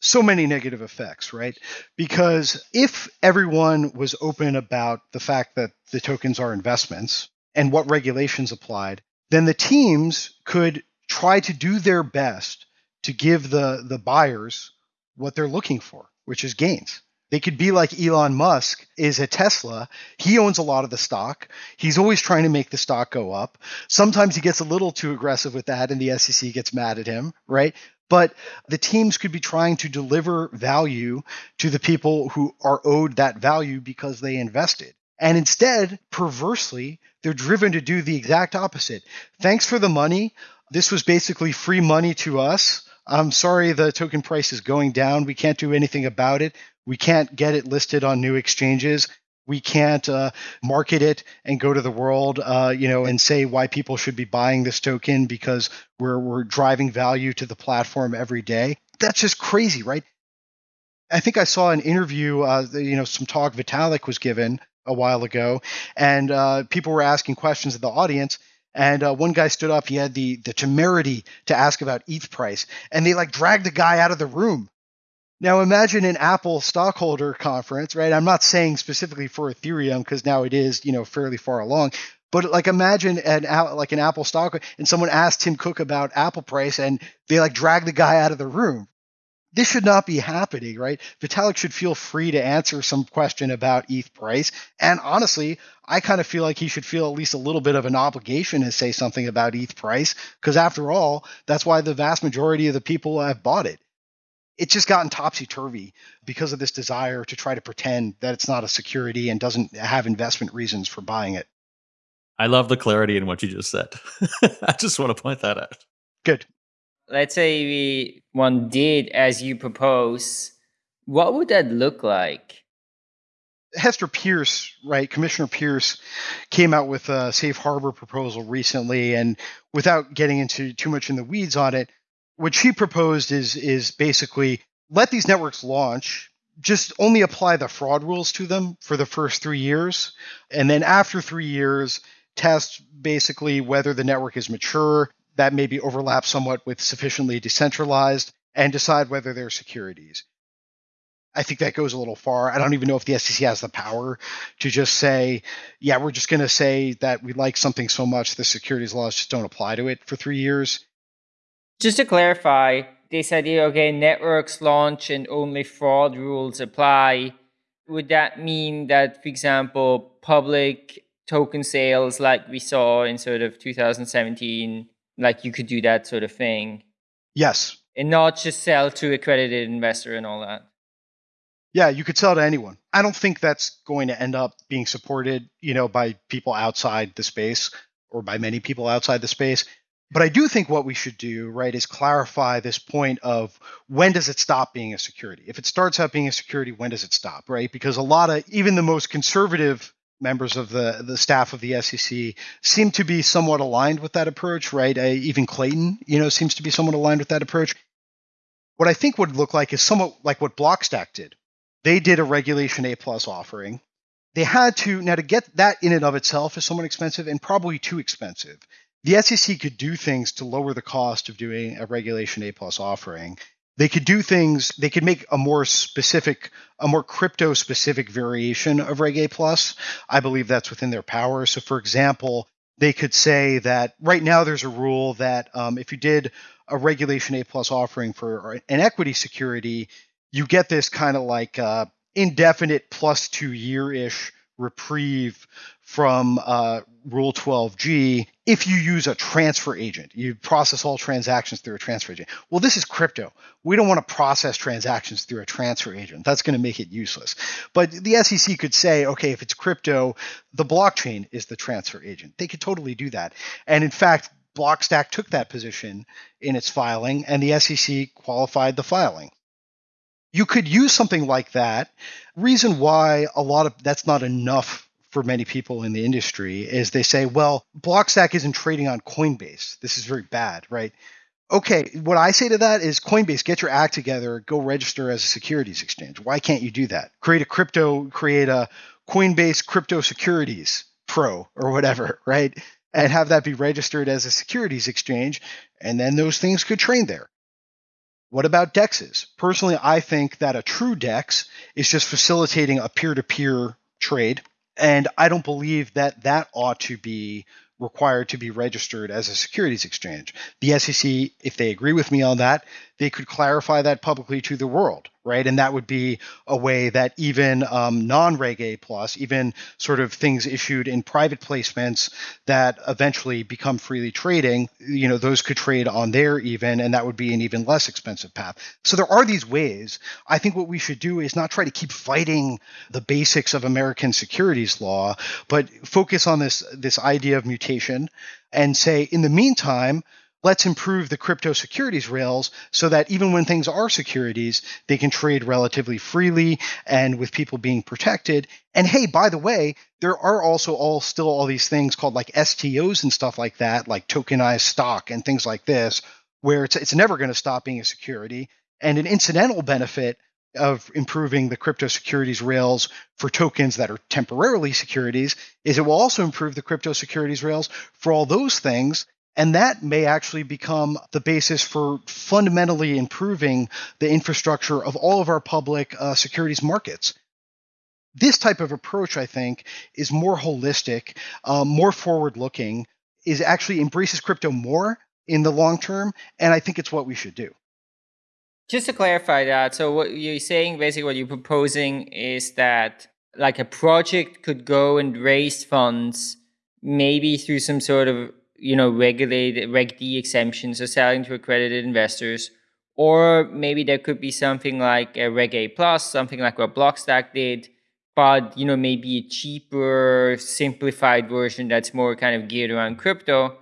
So many negative effects, right? Because if everyone was open about the fact that the tokens are investments and what regulations applied, then the teams could try to do their best to give the, the buyers what they're looking for which is gains. They could be like Elon Musk is a Tesla. He owns a lot of the stock. He's always trying to make the stock go up. Sometimes he gets a little too aggressive with that and the SEC gets mad at him, right? But the teams could be trying to deliver value to the people who are owed that value because they invested. And instead, perversely, they're driven to do the exact opposite. Thanks for the money. This was basically free money to us I'm sorry the token price is going down. We can't do anything about it. We can't get it listed on new exchanges. We can't uh, market it and go to the world, uh, you know, and say why people should be buying this token because we're we're driving value to the platform every day. That's just crazy, right? I think I saw an interview, uh, you know, some talk Vitalik was given a while ago, and uh, people were asking questions of the audience, and uh, one guy stood up. He had the the temerity to ask about ETH price, and they like dragged the guy out of the room. Now imagine an Apple stockholder conference, right? I'm not saying specifically for Ethereum because now it is, you know, fairly far along. But like imagine an like an Apple stock, and someone asked Tim Cook about Apple price, and they like drag the guy out of the room this should not be happening, right? Vitalik should feel free to answer some question about ETH price. And honestly, I kind of feel like he should feel at least a little bit of an obligation to say something about ETH price, because after all, that's why the vast majority of the people have bought it. It's just gotten topsy turvy because of this desire to try to pretend that it's not a security and doesn't have investment reasons for buying it. I love the clarity in what you just said. I just want to point that out. Good let's say we one did as you propose, what would that look like? Hester Peirce, right, Commissioner Peirce, came out with a safe harbor proposal recently, and without getting into too much in the weeds on it, what she proposed is is basically let these networks launch, just only apply the fraud rules to them for the first three years, and then after three years, test basically whether the network is mature, that maybe overlap somewhat with sufficiently decentralized and decide whether they're securities. I think that goes a little far. I don't even know if the SEC has the power to just say, yeah, we're just going to say that we like something so much the securities laws just don't apply to it for three years. Just to clarify, this idea, okay, networks launch and only fraud rules apply. Would that mean that, for example, public token sales like we saw in sort of 2017, like you could do that sort of thing? Yes. And not just sell to accredited investor and all that. Yeah, you could sell to anyone. I don't think that's going to end up being supported, you know, by people outside the space or by many people outside the space. But I do think what we should do, right, is clarify this point of when does it stop being a security? If it starts out being a security, when does it stop, right? Because a lot of even the most conservative members of the the staff of the SEC seem to be somewhat aligned with that approach, right? Uh, even Clayton, you know, seems to be somewhat aligned with that approach. What I think would look like is somewhat like what Blockstack did. They did a regulation A plus offering. They had to now to get that in and of itself is somewhat expensive and probably too expensive. The SEC could do things to lower the cost of doing a regulation A plus offering. They could do things they could make a more specific a more crypto specific variation of reg a plus. I believe that's within their power. So for example they could say that right now there's a rule that um, if you did a regulation a plus offering for an equity security you get this kind of like uh, indefinite plus two year ish reprieve from uh, Rule 12G if you use a transfer agent. You process all transactions through a transfer agent. Well, this is crypto. We don't want to process transactions through a transfer agent. That's going to make it useless. But the SEC could say, okay, if it's crypto, the blockchain is the transfer agent. They could totally do that. And in fact, Blockstack took that position in its filing, and the SEC qualified the filing you could use something like that. Reason why a lot of that's not enough for many people in the industry is they say, well, Blockstack isn't trading on Coinbase. This is very bad, right? Okay, what I say to that is Coinbase, get your act together, go register as a securities exchange. Why can't you do that? Create a crypto, create a Coinbase crypto securities pro or whatever, right? And have that be registered as a securities exchange, and then those things could trade there. What about DEXs? Personally, I think that a true DEX is just facilitating a peer to peer trade. And I don't believe that that ought to be required to be registered as a securities exchange. The SEC, if they agree with me on that, they could clarify that publicly to the world, right? And that would be a way that even um, non-Reg A plus, even sort of things issued in private placements that eventually become freely trading, you know, those could trade on there even, and that would be an even less expensive path. So there are these ways. I think what we should do is not try to keep fighting the basics of American securities law, but focus on this this idea of mutation and say, in the meantime, let's improve the crypto securities rails so that even when things are securities, they can trade relatively freely and with people being protected. And hey, by the way, there are also all still all these things called like STOs and stuff like that, like tokenized stock and things like this, where it's it's never going to stop being a security. And an incidental benefit of improving the crypto securities rails for tokens that are temporarily securities is it will also improve the crypto securities rails for all those things and that may actually become the basis for fundamentally improving the infrastructure of all of our public uh, securities markets. This type of approach, I think, is more holistic, um, more forward looking, is actually embraces crypto more in the long term. And I think it's what we should do. Just to clarify that, so what you're saying, basically, what you're proposing is that like a project could go and raise funds maybe through some sort of you know, regulated Reg D exemptions or selling to accredited investors. Or maybe there could be something like a Reg A plus, something like what Blockstack did, but you know, maybe a cheaper, simplified version that's more kind of geared around crypto.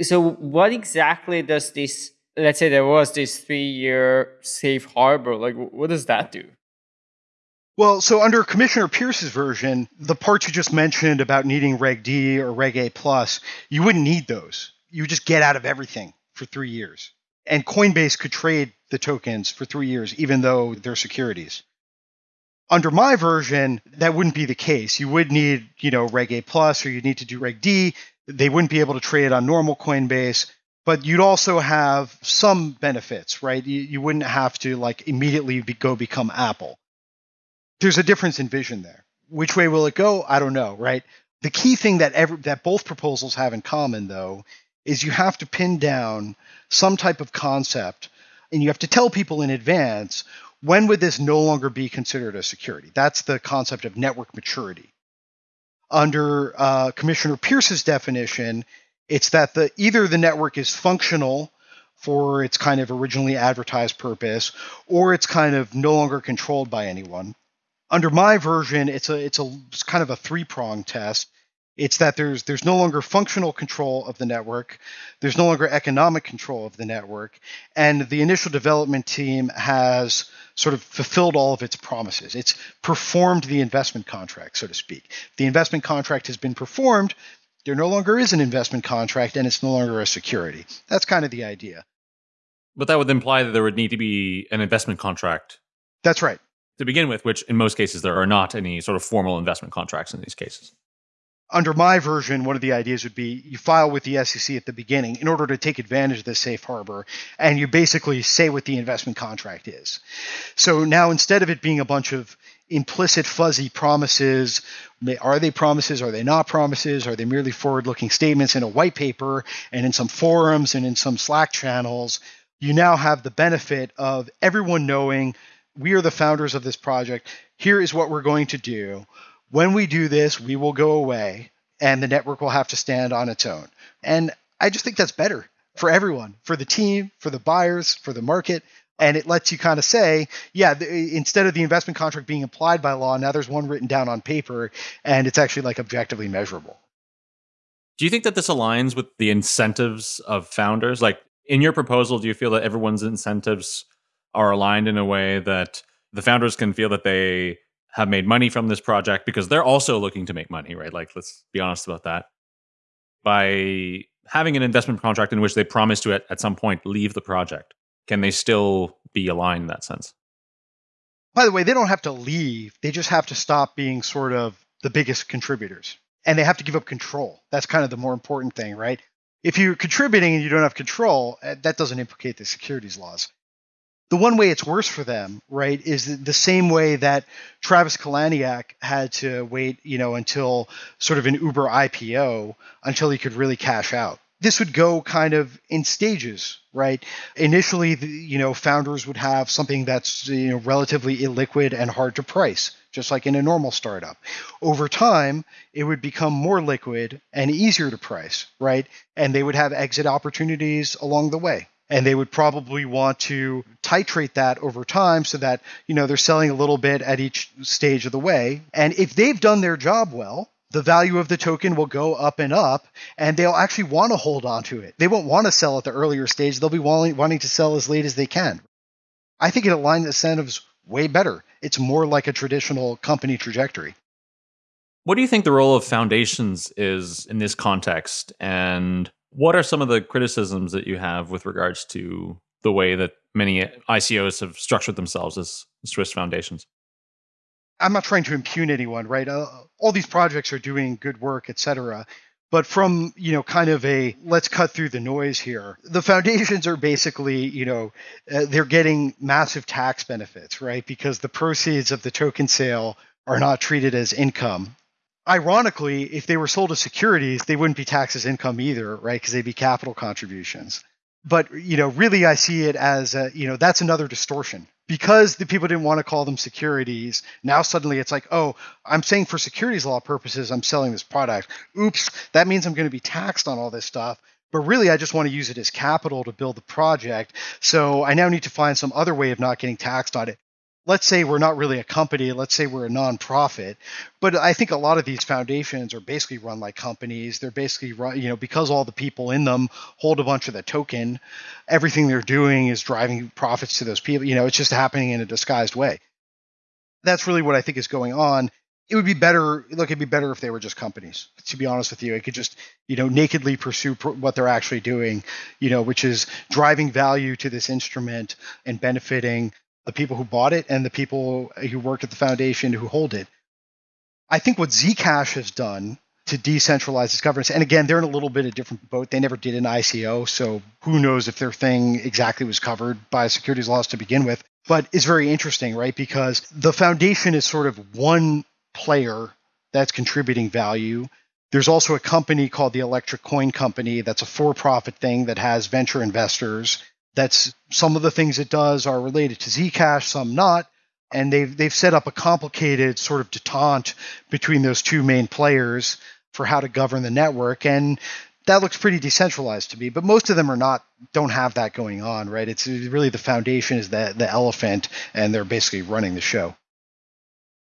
So what exactly does this let's say there was this three year safe harbor, like what does that do? Well, so under Commissioner Peirce's version, the parts you just mentioned about needing Reg D or Reg A plus, you wouldn't need those. You would just get out of everything for three years. And Coinbase could trade the tokens for three years, even though they're securities. Under my version, that wouldn't be the case. You would need, you know, Reg A plus or you'd need to do Reg D. They wouldn't be able to trade on normal Coinbase, but you'd also have some benefits, right? You, you wouldn't have to like immediately be, go become Apple. There's a difference in vision there. Which way will it go? I don't know, right? The key thing that that both proposals have in common, though, is you have to pin down some type of concept, and you have to tell people in advance when would this no longer be considered a security. That's the concept of network maturity. Under uh, Commissioner Peirce's definition, it's that the either the network is functional for its kind of originally advertised purpose, or it's kind of no longer controlled by anyone. Under my version, it's a it's a it's kind of a three prong test. It's that there's there's no longer functional control of the network, there's no longer economic control of the network, and the initial development team has sort of fulfilled all of its promises. It's performed the investment contract, so to speak. The investment contract has been performed. There no longer is an investment contract, and it's no longer a security. That's kind of the idea. But that would imply that there would need to be an investment contract. That's right. To begin with, which in most cases there are not any sort of formal investment contracts in these cases under my version, one of the ideas would be you file with the SEC at the beginning in order to take advantage of the safe harbor, and you basically say what the investment contract is. So now instead of it being a bunch of implicit fuzzy promises, are they promises? Are they not promises? Are they merely forward looking statements in a white paper and in some forums and in some Slack channels? You now have the benefit of everyone knowing we are the founders of this project. Here is what we're going to do when we do this, we will go away and the network will have to stand on its own. And I just think that's better for everyone, for the team, for the buyers, for the market. And it lets you kind of say, yeah, the, instead of the investment contract being applied by law, now there's one written down on paper and it's actually like objectively measurable. Do you think that this aligns with the incentives of founders? Like in your proposal, do you feel that everyone's incentives are aligned in a way that the founders can feel that they have made money from this project because they're also looking to make money, right? Like, let's be honest about that. By having an investment contract in which they promise to at, at some point leave the project, can they still be aligned in that sense? By the way, they don't have to leave. They just have to stop being sort of the biggest contributors. And they have to give up control. That's kind of the more important thing, right? If you're contributing and you don't have control, eh, that doesn't implicate the securities laws the one way it's worse for them, right, is the same way that Travis Kalanick had to wait, you know, until sort of an Uber IPO until he could really cash out. This would go kind of in stages, right? Initially, the, you know, founders would have something that's you know relatively illiquid and hard to price, just like in a normal startup. Over time, it would become more liquid and easier to price, right? And they would have exit opportunities along the way and they would probably want to titrate that over time so that you know they're selling a little bit at each stage of the way. And if they've done their job well the value of the token will go up and up and they'll actually want to hold on to it. They won't want to sell at the earlier stage. They'll be wanting, wanting to sell as late as they can. I think it aligns incentives way better. It's more like a traditional company trajectory. What do you think the role of foundations is in this context? And what are some of the criticisms that you have with regards to the way that many ICOs have structured themselves as Swiss foundations? I'm not trying to impugn anyone, right? Uh, all these projects are doing good work, et cetera. But from, you know, kind of a let's cut through the noise here, the foundations are basically, you know, uh, they're getting massive tax benefits, right? Because the proceeds of the token sale are not treated as income ironically, if they were sold as securities, they wouldn't be taxed as income either, right? Because they'd be capital contributions. But you know, really, I see it as a, you know that's another distortion because the people didn't want to call them securities. Now suddenly it's like, oh, I'm saying for securities law purposes, I'm selling this product. Oops, that means I'm going to be taxed on all this stuff. But really, I just want to use it as capital to build the project. So I now need to find some other way of not getting taxed on it let's say we're not really a company, let's say we're a nonprofit, but I think a lot of these foundations are basically run like companies. They're basically run, you know, because all the people in them hold a bunch of the token, everything they're doing is driving profits to those people. You know, it's just happening in a disguised way. That's really what I think is going on. It would be better. Look, it'd be better if they were just companies. To be honest with you, it could just, you know, nakedly pursue pr- what they're actually doing. You know, which is driving value to this instrument and benefiting the people who bought it and the people who work at the foundation who hold it. I think what Zcash has done to decentralize its governance. And again, they're in a little bit of different boat. They never did an ICO, so who knows if their thing exactly was covered by securities laws to begin with. But it's very interesting, right? Because the foundation is sort of one player that's contributing value. There's also a company called the Electric Coin Company that's a for-profit thing that has venture investors. That's some of the things it does are related to Zcash, some not and they've they've set up a complicated sort of detente between those two main players for how to govern the network and that looks pretty decentralized to me but most of them are not don't have that going on right? It's really the foundation is the the elephant and they're basically running the show.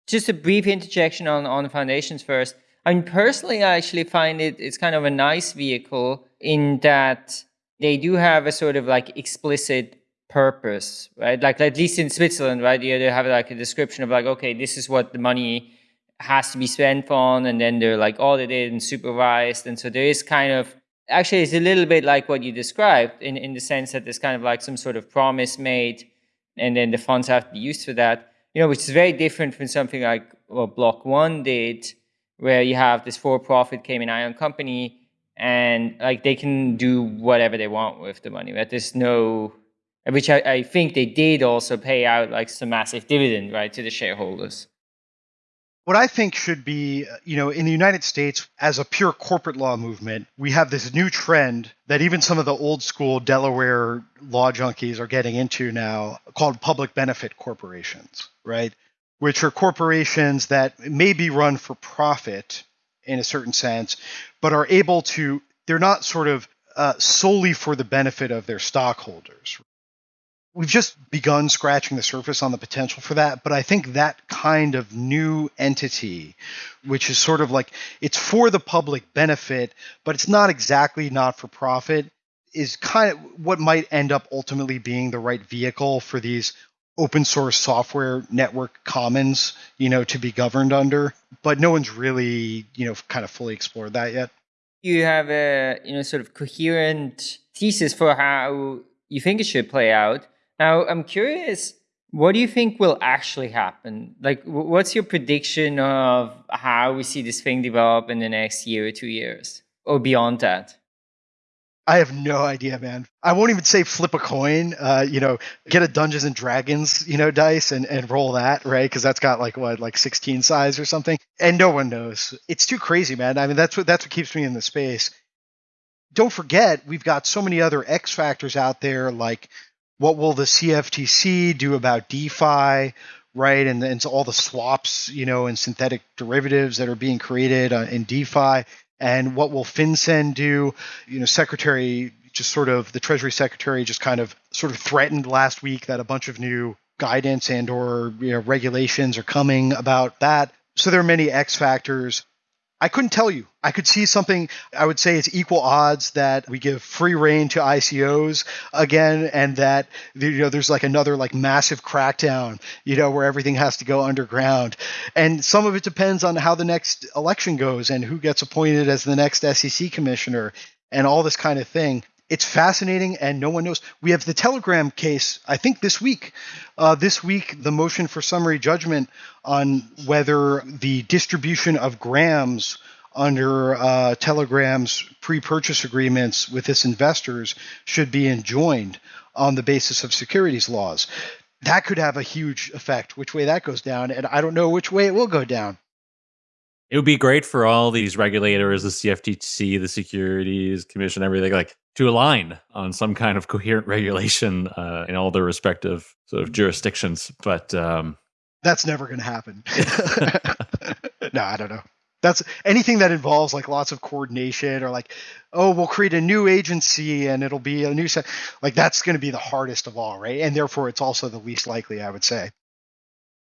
Just a brief interjection on on foundations first. I mean personally i actually find it it's kind of a nice vehicle in that they do have a sort of like explicit purpose, right? Like at least in Switzerland, right? You they have like a description of like, okay, this is what the money has to be spent on, and then they're like audited and supervised, and so there is kind of actually it's a little bit like what you described in in the sense that there's kind of like some sort of promise made, and then the funds have to be used for that. You know, which is very different from something like what Block One did, where you have this for-profit Cayman Island company, and like they can do whatever they want with the money. Right? There's no which I, I think they did also pay out like some massive dividend, right, to the shareholders. What I think should be, you know, in the United States, as a pure corporate law movement, we have this new trend that even some of the old school Delaware law junkies are getting into now called public benefit corporations, right? Which are corporations that may be run for profit in a certain sense, but are able to, they're not sort of uh, solely for the benefit of their stockholders. We've just begun scratching the surface on the potential for that but i think that kind of new entity which is sort of like it's for the public benefit but it's not exactly not for profit is kind of what might end up ultimately being the right vehicle for these open source software network commons you know to be governed under but no one's really you know kind of fully explored that yet you have a you know sort of coherent thesis for how you think it should play out now, I'm curious, what do you think will actually happen? Like, what's your prediction of how we see this thing develop in the next year or two years or beyond that? I have no idea, man. I won't even say flip a coin. Uh, you know, get a Dungeons and Dragons, you know, dice and, and roll that, right? Because that's got like what, like 16 size or something, and no one knows. It's too crazy, man. I mean, that's what that's what keeps me in the space. Don't forget, we've got so many other X factors out there, like what will the CFTC do about DeFi, right? And, and so all the swaps, you know, and synthetic derivatives that are being created uh, in DeFi. And what will FinCEN do? You know, Secretary, just sort of the Treasury Secretary just kind of sort of threatened last week that a bunch of new guidance and or you know, regulations are coming about that. So there are many X factors. I couldn't tell you. I could see something, I would say it's equal odds that we give free rein to ICOs again and that you know there's like another like massive crackdown, you know, where everything has to go underground. And some of it depends on how the next election goes and who gets appointed as the next SEC commissioner and all this kind of thing it's fascinating and no one knows. We have the Telegram case, I think this week. Uh, this week, the motion for summary judgment on whether the distribution of grams under uh, Telegram's pre purchase agreements with its investors should be enjoined on the basis of securities laws. That could have a huge effect, which way that goes down. And I don't know which way it will go down. It would be great for all these regulators, the CFTC, the Securities Commission, everything like to align on some kind of coherent regulation uh, in all their respective sort of jurisdictions. But um, that's never going to happen. no, I don't know. That's anything that involves like lots of coordination or like, oh, we'll create a new agency and it'll be a new set. Like that's going to be the hardest of all, right? And therefore, it's also the least likely, I would say.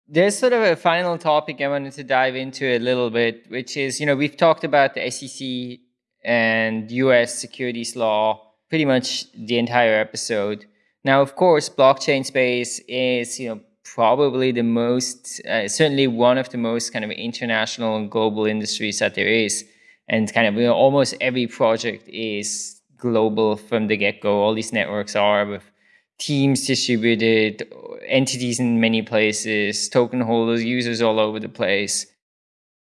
There's sort of a final topic I wanted to dive into a little bit, which is, you know, we've talked about the SEC and US securities law pretty much the entire episode. Now, of course, blockchain space is, you know, probably the most, uh, certainly one of the most kind of international and global industries that there is. And kind of, you know, almost every project is global from the get-go. All these networks are with teams distributed, entities in many places, token holders, users all over the place.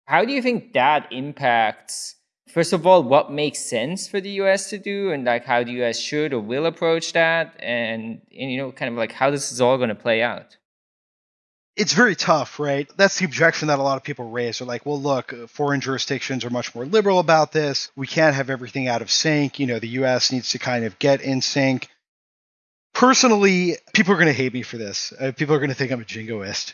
How do you think that impacts, first of all, what makes sense for the US to do and like how the US should or will approach that? And, and you know, kind of like how this is all going to play out? it's very tough, right? That's the objection that a lot of people raise. They're like, well, look, foreign jurisdictions are much more liberal about this. We can't have everything out of sync. You know, the US needs to kind of get in sync. Personally, people are going to hate me for this. Uh, people are going to think I'm a jingoist.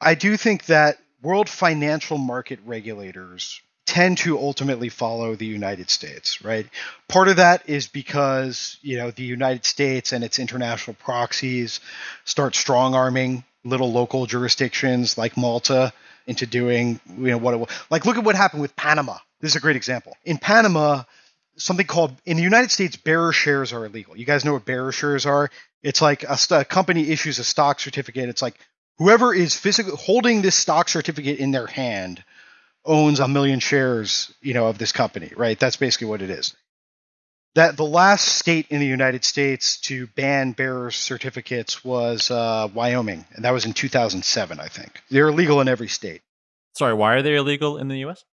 I do think that world financial market regulators tend to ultimately follow the United States, right? Part of that is because, you know, the United States and its international proxies start strong arming little local jurisdictions like Malta into doing, you know, what it was. Like, look at what happened with Panama. This is a great example. In Panama, something called in the United States, bearer shares are illegal. You guys know what bearer shares are? It's like a, a company issues a stock certificate. It's like whoever is physically holding this stock certificate in their hand owns a million shares, you know, of this company, right? That's basically what it is that the last state in the United States to ban bearer certificates was uh, Wyoming, and that was in 2007, I think. They're illegal in every state. Sorry, why are they illegal in the U.S.?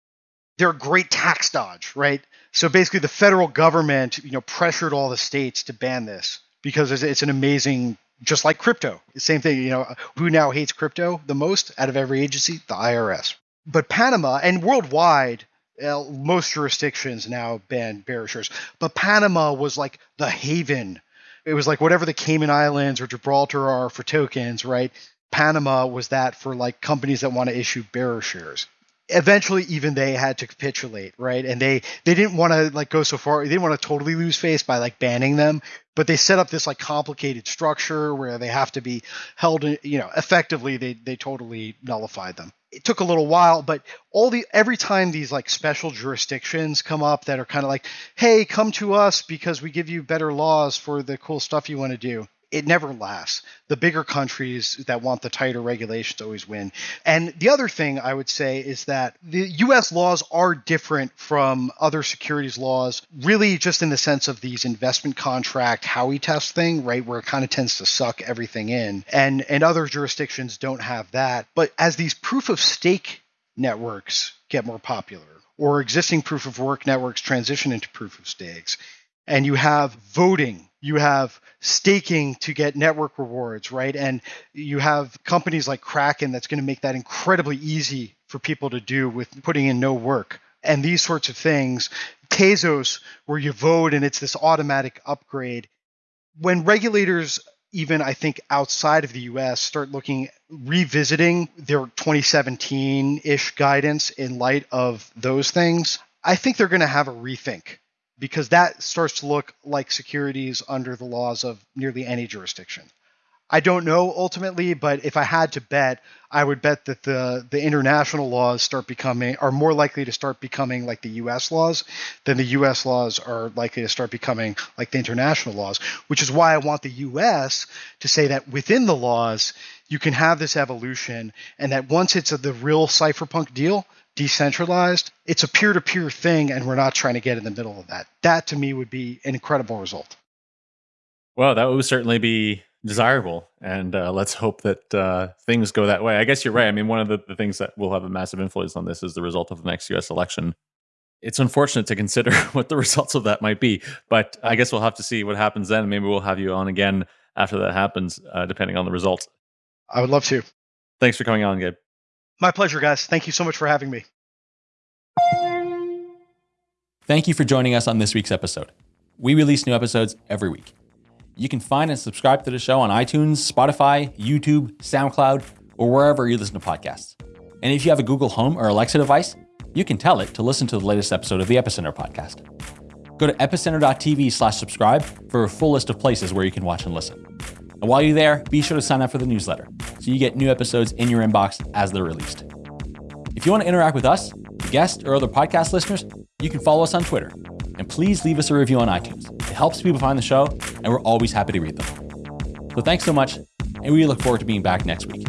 They're a great tax dodge, right? So basically, the federal government, you know, pressured all the states to ban this because it's an amazing, just like crypto. Same thing, you know, who now hates crypto the most out of every agency? The IRS. But Panama and worldwide, uh, most jurisdictions now ban bearer shares, but Panama was like the haven. It was like whatever the Cayman Islands or Gibraltar are for tokens, right? Panama was that for like companies that want to issue bearer shares. Eventually, even they had to capitulate, right? And they they didn't want to like go so far. They didn't want to totally lose face by like banning them, but they set up this like complicated structure where they have to be held. You know, effectively, they they totally nullified them it took a little while, but all the every time these like special jurisdictions come up that are kind of like, hey, come to us because we give you better laws for the cool stuff you want to do it never lasts. The bigger countries that want the tighter regulations always win. And the other thing I would say is that the US laws are different from other securities laws, really just in the sense of these investment contract Howey test thing, right, where it kind of tends to suck everything in. And and other jurisdictions don't have that. But as these proof of stake networks get more popular, or existing proof of work networks transition into proof of stakes, and you have voting you have staking to get network rewards, right? And you have companies like Kraken that's going to make that incredibly easy for people to do with putting in no work. And these sorts of things. Tezos, where you vote and it's this automatic upgrade. When regulators, even I think outside of the US, start looking, revisiting their 2017 ish guidance in light of those things, I think they're going to have a rethink because that starts to look like securities under the laws of nearly any jurisdiction. I don't know ultimately, but if I had to bet, I would bet that the the international laws start becoming are more likely to start becoming like the US laws than the US laws are likely to start becoming like the international laws, which is why I want the US to say that within the laws you can have this evolution and that once it's a, the real cypherpunk deal, decentralized, it's a peer to peer thing, and we're not trying to get in the middle of that. That to me would be an incredible result. Well, that would certainly be desirable. And uh, let's hope that uh, things go that way. I guess you're right. I mean, one of the, the things that will have a massive influence on this is the result of the next US election. It's unfortunate to consider what the results of that might be, but I guess we'll have to see what happens then. Maybe we'll have you on again after that happens, uh, depending on the results. I would love to. Thanks for coming on, Gabe. My pleasure, guys. Thank you so much for having me. Thank you for joining us on this week's episode. We release new episodes every week. You can find and subscribe to the show on iTunes, Spotify, YouTube, SoundCloud, or wherever you listen to podcasts. And if you have a Google Home or Alexa device, you can tell it to listen to the latest episode of the Epicenter podcast. Go to epicenter.tv slash subscribe for a full list of places where you can watch and listen. And while you're there, be sure to sign up for the newsletter so you get new episodes in your inbox as they're released. If you want to interact with us, guests, or other podcast listeners, you can follow us on Twitter. And please leave us a review on iTunes. It helps people find the show, and we're always happy to read them. So thanks so much, and we look forward to being back next week.